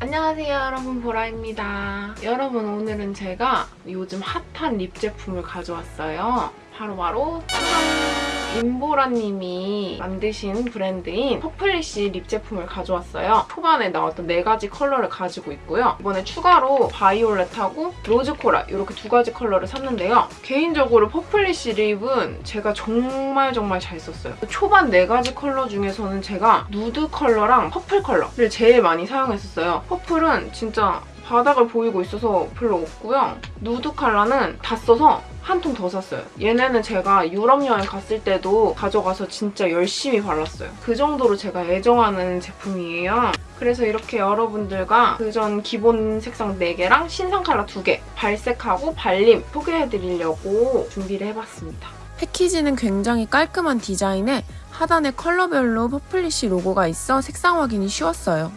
안녕하세요 여러분 보라입니다. 여러분 오늘은 제가 요즘 hot한 lip 제품을 가져왔어요. 바로바로 짜잔! 임보라님이 만드신 브랜드인 퍼플리시 lip 제품을 가져왔어요. 초반에 나왔던 네 가지 컬러를 가지고 있고요. 이번에 추가로 바이올렛하고 rose coral 이렇게 두 가지 컬러를 샀는데요. 개인적으로 퍼플리시 lip은 제가 정말 정말 잘 썼어요. 초반 네 가지 컬러 중에서는 제가 누드 컬러랑 purple 컬러를 제일 많이 사용했었어요. purple은 진짜 바닥을 보이고 있어서 별로 없고요. 누드 컬러는 다 써서 한 통 더 샀어요. 얘네는 제가 유럽 여행 갔을 때도 가져가서 진짜 열심히 발랐어요. 그 정도로 제가 애정하는 제품이에요. 그래서 이렇게 여러분들과 그전 기본 색상 4개랑 신상 컬러 2개 발색하고 발림 소개해드리려고 준비를 해봤습니다. 패키지는 굉장히 깔끔한 디자인에 하단에 컬러별로 퍼플리시 로고가 있어 색상 확인이 쉬웠어요.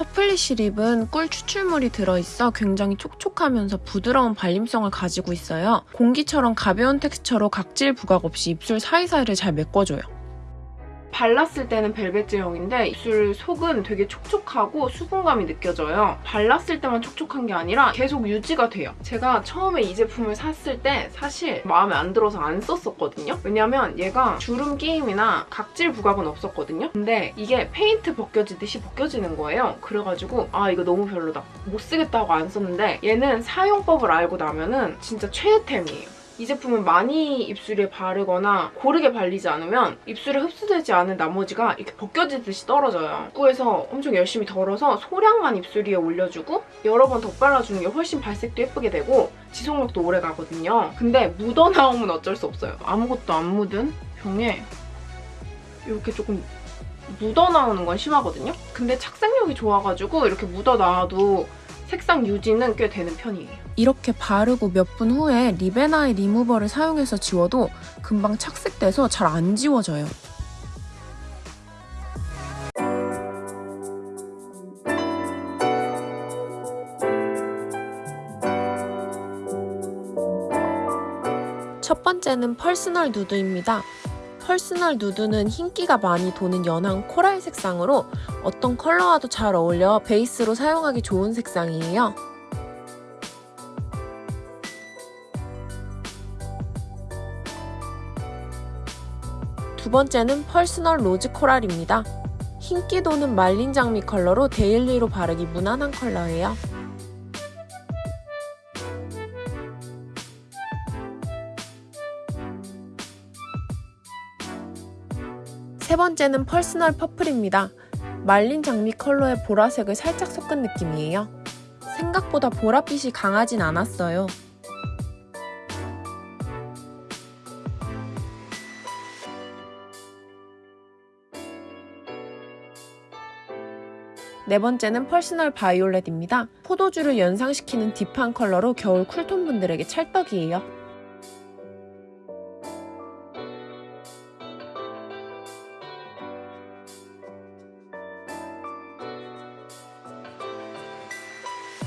퍼플리시 립은 꿀 추출물이 들어있어 굉장히 촉촉하면서 부드러운 발림성을 가지고 있어요. 공기처럼 가벼운 텍스처로 각질 부각 없이 입술 사이사이를 잘 메꿔줘요. 발랐을 때는 벨벳 제형인데 입술 속은 되게 촉촉하고 수분감이 느껴져요. 발랐을 때만 촉촉한 게 아니라 계속 유지가 돼요. 제가 처음에 이 제품을 샀을 때 사실 마음에 안 들어서 안 썼었거든요. 왜냐면 얘가 주름 끼임이나 각질 부각은 없었거든요. 근데 이게 페인트 벗겨지듯이 벗겨지는 거예요. 그래가지고 아 이거 너무 별로다. 못 쓰겠다고 안 썼는데 얘는 사용법을 알고 나면은 진짜 최애템이에요. 이 제품은 많이 입술에 바르거나 고르게 발리지 않으면 입술에 흡수되지 않은 나머지가 이렇게 벗겨지듯이 떨어져요. 입구에서 엄청 열심히 덜어서 소량만 입술 위에 올려주고 여러 번 덧발라주는 게 훨씬 발색도 예쁘게 되고 지속력도 오래 가거든요. 근데 묻어나오면 어쩔 수 없어요. 아무것도 안 묻은 병에 이렇게 조금 묻어나오는 건 심하거든요? 근데 착색력이 좋아가지고 이렇게 묻어나와도 색상 유지는 꽤 되는 편이에요. 이렇게 바르고 몇 분 후에 립앤아이 리무버를 사용해서 지워도 금방 착색돼서 잘 안 지워져요. 첫 번째는 퍼스널 누드입니다. 퍼스널 누드는 흰기가 많이 도는 연한 코랄 색상으로 어떤 컬러와도 잘 어울려 베이스로 사용하기 좋은 색상이에요. 두 번째는 퍼스널 로즈 코랄입니다. 흰기 도는 말린 장미 컬러로 데일리로 바르기 무난한 컬러예요. 세 번째는 퍼스널 퍼플입니다. 말린 장미 컬러의 보라색을 살짝 섞은 느낌이에요. 생각보다 보랏빛이 강하진 않았어요. 네 번째는 퍼스널 바이올렛입니다. 포도주를 연상시키는 deep한 컬러로 겨울 쿨톤 분들에게 찰떡이에요.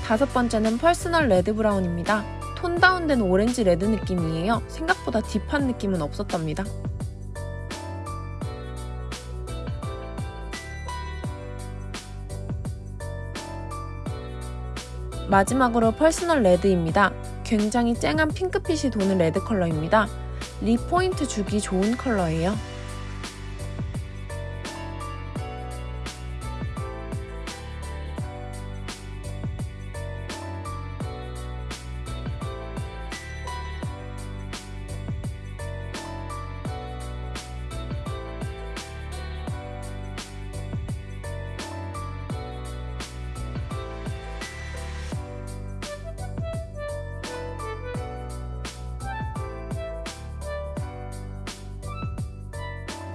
다섯 번째는 퍼스널 레드 브라운입니다. 톤 다운된 오렌지 레드 느낌이에요. 생각보다 deep한 느낌은 없었답니다. 마지막으로 퍼스널 레드입니다. 굉장히 쨍한 핑크빛이 도는 레드 컬러입니다. 립 포인트 주기 좋은 컬러예요.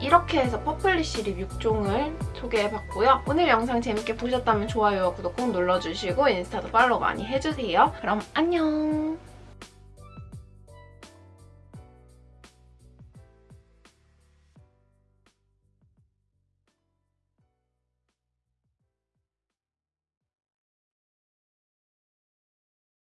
이렇게 해서 퍼플리시 립 6종을 소개해봤고요. 오늘 영상 재밌게 보셨다면 좋아요와 구독 꼭 눌러주시고 인스타도 팔로우 많이 해주세요. 그럼 안녕!